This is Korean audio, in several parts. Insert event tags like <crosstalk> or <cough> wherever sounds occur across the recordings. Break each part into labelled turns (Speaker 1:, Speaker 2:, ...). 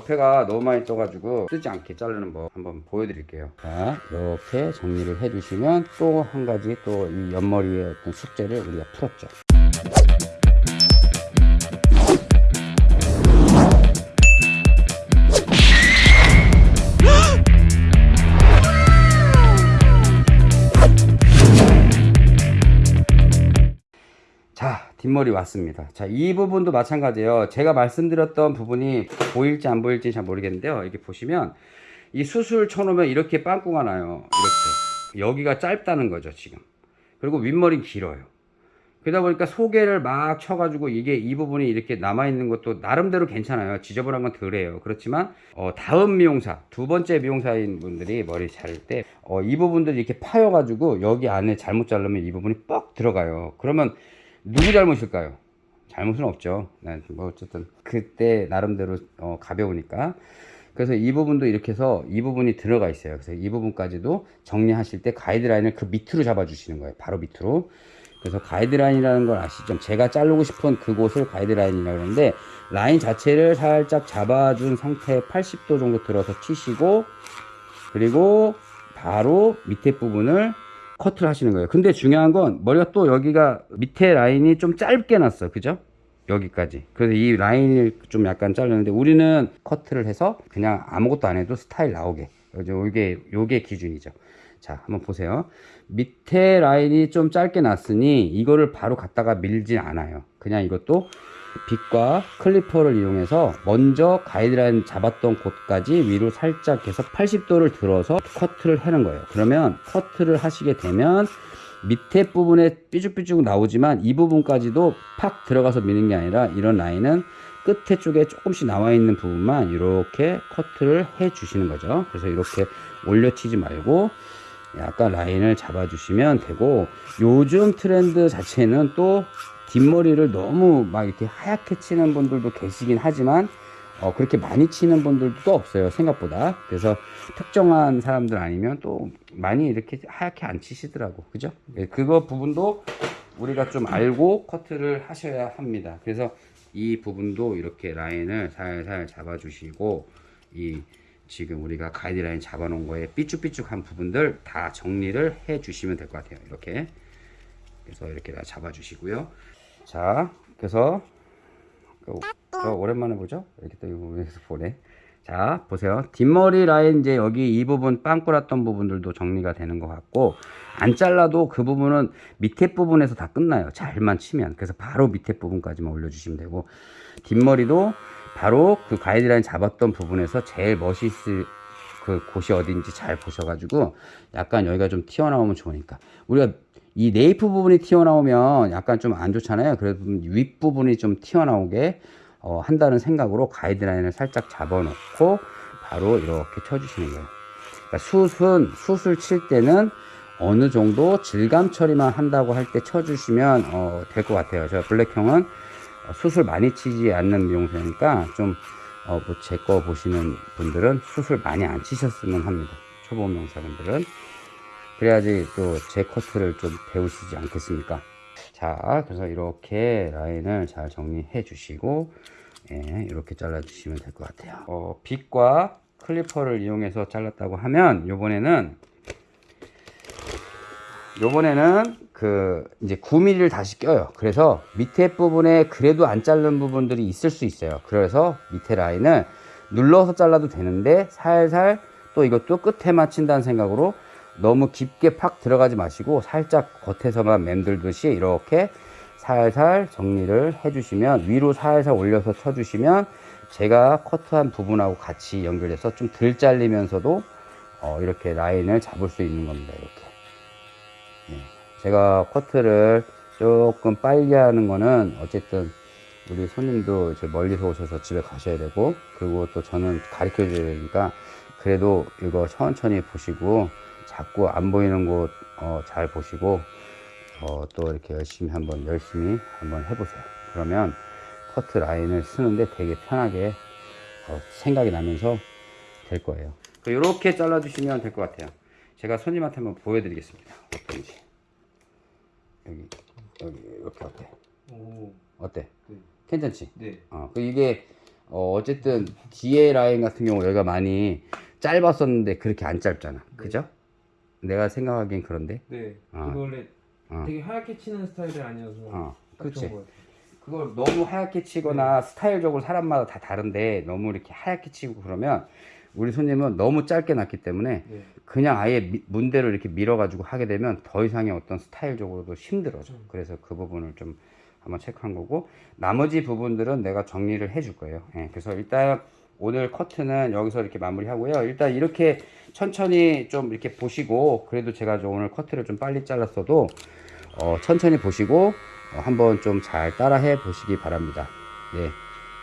Speaker 1: 옆에가 너무 많이 떠가지고 뜨지 않게 자르는 법 한번 보여드릴게요. 자 이렇게 정리를 해주시면 또 한 가지 또 이 옆머리의 숙제를 우리가 풀었죠 뒷머리 왔습니다. 자 이 부분도 마찬가지예요. 제가 말씀드렸던 부분이 보일지 안 보일지 잘 모르겠는데요. 이렇게 보시면 이 수술 쳐놓으면 이렇게 빵꾸가 나요. 이렇게. 여기가 짧다는 거죠 지금. 그리고 윗머리 길어요. 그러다 보니까 소개를 막 쳐가지고 이게 이 부분이 이렇게 남아있는 것도 나름대로 괜찮아요. 지저분한 건 덜해요. 그렇지만 어, 다음 미용사 두 번째 미용사인 분들이 머리 자를 때 어, 이 부분들이 이렇게 파여가지고 여기 안에 잘못 자르면 이 부분이 뻑 들어가요. 그러면 누구 잘못일까요? 잘못은 없죠. 네, 뭐 어쨌든 그때 나름대로 어, 가벼우니까. 그래서 이 부분도 이렇게 해서 이 부분이 들어가 있어요. 그래서 이 부분까지도 정리하실 때 가이드라인을 그 밑으로 잡아주시는 거예요. 바로 밑으로. 그래서 가이드라인이라는 걸 아시죠? 제가 자르고 싶은 그곳을 가이드라인이라고 그러는데 라인 자체를 살짝 잡아준 상태 80도 정도 들어서 치시고 그리고 바로 밑에 부분을 커트를 하시는 거예요. 근데 중요한 건 머리가 또 여기가 밑에 라인이 좀 짧게 났어. 그죠? 여기까지. 그래서 이 라인을 좀 약간 자르는데 우리는 커트를 해서 그냥 아무것도 안 해도 스타일 나오게. 요게, 요게 기준이죠. 자, 한번 보세요. 밑에 라인이 좀 짧게 났으니 이거를 바로 갖다가 밀진 않아요. 그냥 이것도 빗과 클리퍼를 이용해서 먼저 가이드라인 잡았던 곳까지 위로 살짝 해서 80도를 들어서 커트를 하는 거예요. 그러면 커트를 하시게 되면 밑에 부분에 삐죽삐죽 나오지만 이 부분까지도 팍 들어가서 미는 게 아니라 이런 라인은 끝에 쪽에 조금씩 나와 있는 부분만 이렇게 커트를 해 주시는 거죠. 그래서 이렇게 올려치지 말고 약간 라인을 잡아 주시면 되고 요즘 트렌드 자체는 또 뒷머리를 너무 막 이렇게 하얗게 치는 분들도 계시긴 하지만 어, 그렇게 많이 치는 분들도 없어요 생각보다. 그래서 특정한 사람들 아니면 또 많이 이렇게 하얗게 안 치시더라고. 그죠? 네, 그거 부분도 우리가 좀 알고 커트를 하셔야 합니다. 그래서 이 부분도 이렇게 라인을 살살 잡아 주시고 이 지금 우리가 가이드라인 잡아 놓은 거에 삐쭉삐쭉한 부분들 다 정리를 해 주시면 될 것 같아요. 이렇게. 그래서 이렇게 다 잡아 주시고요 자 그래서 저 오랜만에 보죠? 이렇게 또 여기서 보네. 자 보세요. 뒷머리 라인 이제 여기 이 부분 빵꾸 났던 부분들도 정리가 되는 것 같고 안 잘라도 그 부분은 밑에 부분에서 다 끝나요. 잘만 치면. 그래서 바로 밑에 부분까지만 올려주시면 되고 뒷머리도 바로 그 가이드라인 잡았던 부분에서 제일 멋있을 그 곳이 어딘지 잘 보셔가지고 약간 여기가 좀 튀어나오면 좋으니까. 우리가 이 네이프 부분이 튀어나오면 약간 좀 안 좋잖아요. 그래서 윗부분이 좀 튀어나오게 어, 한다는 생각으로 가이드라인을 살짝 잡아 놓고 바로 이렇게 쳐주시는 거예요. 그러니까 숱은 숱을 칠 때는 어느 정도 질감 처리만 한다고 할 때 쳐주시면 어, 될 것 같아요. 저 블랙형은 어, 숱을 많이 치지 않는 미용사니까 좀 어, 뭐 제거 보시는 분들은 숱을 많이 안 치셨으면 합니다. 초보 미용사분들은 그래야지 또 제 커트를 좀 배우시지 않겠습니까? 자 그래서 이렇게 라인을 잘 정리해 주시고 예, 이렇게 잘라 주시면 될 것 같아요. 어, 빗과 클리퍼를 이용해서 잘랐다고 하면 요번에는 요번에는 그 이제 9mm를 다시 껴요. 그래서 밑에 부분에 그래도 안 자른 부분들이 있을 수 있어요. 그래서 밑에 라인을 눌러서 잘라도 되는데 살살 또 이것도 끝에 맞춘다는 생각으로 너무 깊게 팍 들어가지 마시고 살짝 겉에서만 맴돌듯이 이렇게 살살 정리를 해주시면 위로 살살 올려서 쳐주시면 제가 커트한 부분하고 같이 연결해서 좀 덜 잘리면서도 어, 이렇게 라인을 잡을 수 있는 겁니다 이렇게 네. 제가 커트를 조금 빨리 하는 거는 어쨌든 우리 손님도 이제 멀리서 오셔서 집에 가셔야 되고 그리고 또 저는 가르쳐 줘야 되니까 그래도 이거 천천히 보시고 자꾸 안 보이는 곳잘 보시고 어, 또 이렇게 열심히 한번 열심히 한번 해보세요. 그러면 커트 라인을 쓰는데 되게 편하게 어, 생각이 나면서 될 거예요. 이렇게 잘라 주시면 될 것 같아요. 제가 손님한테 한번 보여드리겠습니다. 어떤지. 여기 여기 이렇게 어때?
Speaker 2: 오,
Speaker 1: 어때?
Speaker 2: 네.
Speaker 1: 괜찮지?
Speaker 2: 네.
Speaker 1: 어, 그 이게 어, 어쨌든 뒤에 라인 같은 경우 여기가 많이 짧았었는데 그렇게 안 짧잖아. 그죠? 내가 생각하기엔 그런데.
Speaker 2: 네.
Speaker 1: 아.
Speaker 2: 이거 원래
Speaker 1: 어.
Speaker 2: 되게 하얗게 치는 스타일이 아니어서
Speaker 1: 어,
Speaker 2: 딱
Speaker 1: 그렇지. 그걸 너무 하얗게 치거나 스타일적으로 사람마다 다 다른데 너무 이렇게 하얗게 치고 그러면 우리 손님은 너무 짧게 났기 때문에
Speaker 2: 네.
Speaker 1: 그냥 아예 미- 문대로 이렇게 밀어 가지고 하게 되면 더 이상의 어떤 스타일적으로도 힘들어져.
Speaker 2: 음.
Speaker 1: 그래서 그 부분을 좀 한번 체크한 거고 나머지 부분들은 내가 정리를 해 줄 거예요. 예, 그래서 일단 오늘 커트는 여기서 이렇게 마무리하고요. 일단 이렇게 천천히 좀 이렇게 보시고 그래도 제가 좀 오늘 커트를 좀 빨리 잘랐어도 어, 천천히 보시고 어, 한번 좀 잘 따라해 보시기 바랍니다. 네,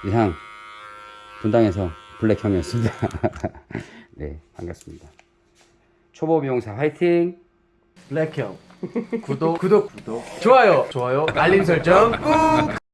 Speaker 1: 이상 분당에서 블랙형이었습니다. <laughs> 네, 반갑습니다. 초보 미용사 화이팅!
Speaker 3: 블랙형 구독 구독 구독 좋아요 좋아요 알림 설정 꾹